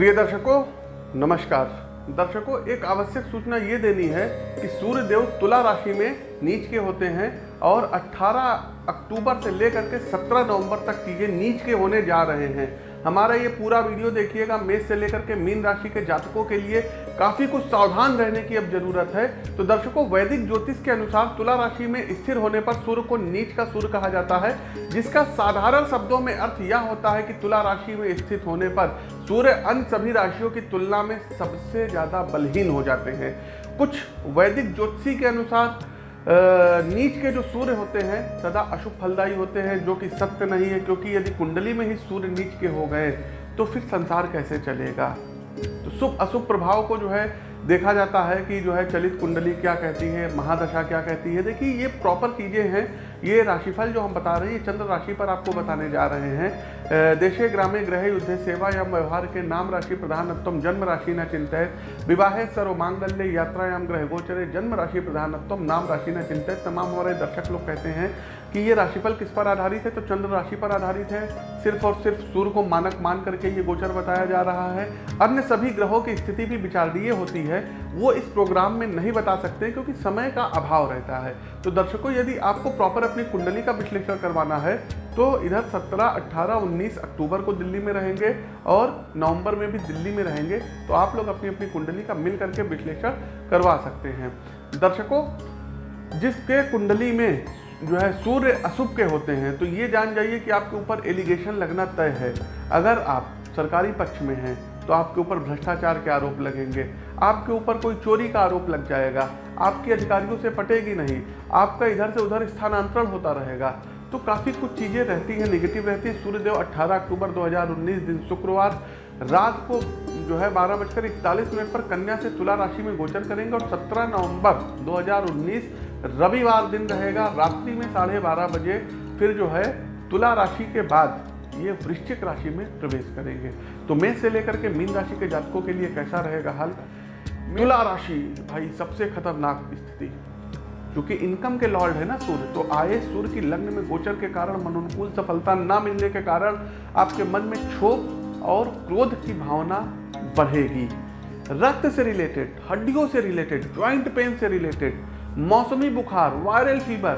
प्रिय दर्शकों, नमस्कार। दर्शकों, एक आवश्यक सूचना ये देनी है कि सूर्य देव तुला राशि में नीच के होते हैं और 18 अक्टूबर से लेकर के 17 नवंबर तक चीज़ें नीच के होने जा रहे हैं। हमारा ये पूरा वीडियो देखिएगा मेष से लेकर के मीन राशि के जातकों के लिए। काफ़ी कुछ सावधान रहने की अब ज़रूरत है। तो दर्शकों, वैदिक ज्योतिष के अनुसार तुला राशि में स्थिर होने पर सूर्य को नीच का सूर्य कहा जाता है, जिसका साधारण शब्दों में अर्थ यह होता है कि तुला राशि में स्थित होने पर सूर्य अन्य सभी राशियों की तुलना में सबसे ज़्यादा बलहीन हो जाते हैं। कुछ वैदिक ज्योतिषी के अनुसार नीच के जो सूर्य होते हैं, सदा अशुभ फलदायी होते हैं, जो कि सत्य नहीं है, क्योंकि यदि कुंडली में ही सूर्य नीच के हो गए तो फिर संसार कैसे चलेगा? शुभ अशुभ प्रभाव को जो है देखा जाता है कि जो है चलित कुंडली क्या कहती है, महादशा क्या कहती है। देखिए, ये प्रॉपर चीज़ें हैं। ये राशिफल जो हम बता रहे हैं, ये चंद्र राशि पर आपको बताने जा रहे हैं। देशे ग्रामे ग्रह युद्ध सेवा या व्यवहार के नाम राशि प्रधानत्म जन्म राशि न चिंतित विवाहे सर्व मांगल्य, यात्रायाम ग्रह गोचरे, जन्म राशि प्रधानत्म नाम राशि न चिंतित तमाम हमारे दर्शक लोग कहते हैं कि ये राशिफल किस पर आधारित है? तो चंद्र राशि पर आधारित है। सिर्फ़ और सिर्फ़ सूर्य को मानक मान करके ये गोचर बताया जा रहा है। अन्य सभी ग्रहों की स्थिति भी विचारणीय होती है। वो इस प्रोग्राम में नहीं बता सकते क्योंकि समय का अभाव रहता है। तो दर्शकों, यदि आपको प्रॉपर अपनी कुंडली का विश्लेषण करवाना है तो इधर 17, 18, 19 अक्टूबर को दिल्ली में रहेंगे और नवंबर में भी दिल्ली में रहेंगे तो आप लोग अपनी अपनी कुंडली का मिल करके विश्लेषण करवा सकते हैं। दर्शकों जिसके कुंडली में जो है सूर्य अशुभ के होते हैं तो ये जान जाइए कि आपके ऊपर एलिगेशन लगना तय है। अगर आप सरकारी पक्ष में हैं तो आपके ऊपर भ्रष्टाचार के आरोप लगेंगे। आपके ऊपर कोई चोरी का आरोप लग जाएगा, आपकी अधिकारियों से पटेगी नहीं, आपका इधर से उधर स्थानांतरण होता रहेगा। तो काफ़ी कुछ चीज़ें रहती हैं निगेटिव रहती है। सूर्यदेव 18 अक्टूबर 2019 दिन शुक्रवार। रात को जो है बारह बजकर इकतालीस मिनट पर कन्या से तुला राशि में गोचर करेंगे और 17 नवंबर 2019 रविवार दिन रहेगा। रात्रि में साढ़े बारह बजे फिर जो है तुला राशि के बाद ये वृश्चिक राशि में प्रवेश करेंगे। तो मेष से लेकर के मीन राशि के जातकों के लिए कैसा रहेगा हाल? तुला राशि, भाई, सबसे खतरनाक स्थिति। क्योंकि इनकम के लॉर्ड है ना सूर्य तो आए सूर्य की लग्न में गोचर के कारण अनुकूल सफलता ना मिलने के कारण आपके मन में क्षोभ और क्रोध की भावना बढ़ेगी। रक्त से रिलेटेड हड्डियों से रिलेटेड ज्वाइंट पेन से रिलेटेड मौसमी बुखार वायरल फीवर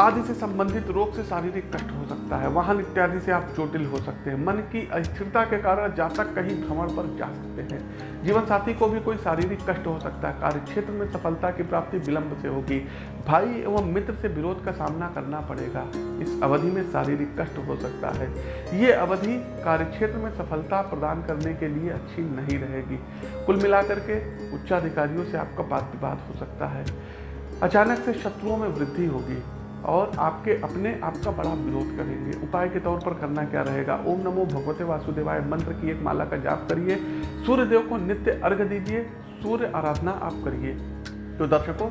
आदि से संबंधित रोग से शारीरिक कष्ट हो सकता है, वाहन इत्यादि से आप चोटिल हो सकते हैं। मन की अस्थिरता के कारण जातक कहीं भ्रमण पर जा सकते हैं। जीवन साथी को भी कोई शारीरिक कष्ट हो सकता है। कार्य क्षेत्र में सफलता की प्राप्ति विलंब से होगी। भाई एवं मित्र से विरोध का सामना करना पड़ेगा। इस अवधि में शारीरिक कष्ट हो सकता है। ये अवधि कार्यक्षेत्र में सफलता प्रदान करने के लिए अच्छी नहीं रहेगी। कुल मिलाकर के उच्चाधिकारियों से आपका बात विवाद हो सकता है। अचानक से शत्रुओं में वृद्धि होगी। और आपके अपने आपका बड़ा विरोध करेंगे। उपाय के तौर पर करना क्या रहेगा? ओम नमो भगवते वासुदेवाय मंत्र की एक माला का जाप करिए। सूर्य देव को नित्य अर्घ दीजिए। सूर्य आराधना आप करिए। तो दर्शकों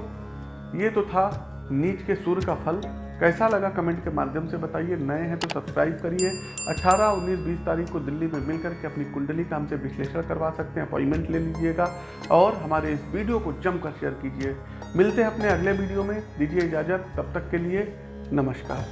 ये तो था नीच के सूर्य का फल। कैसा लगा कमेंट के माध्यम से बताइए। नए हैं तो सब्सक्राइब करिए। 18, 19, 20 तारीख को दिल्ली में मिलकर के अपनी कुंडली का हमसे विश्लेषण करवा सकते हैं। अपॉइंटमेंट ले लीजिएगा। और हमारे इस वीडियो को जमकर शेयर कीजिए। मिलते हैं अपने अगले वीडियो में। दीजिए इजाज़त। तब तक के लिए नमस्कार।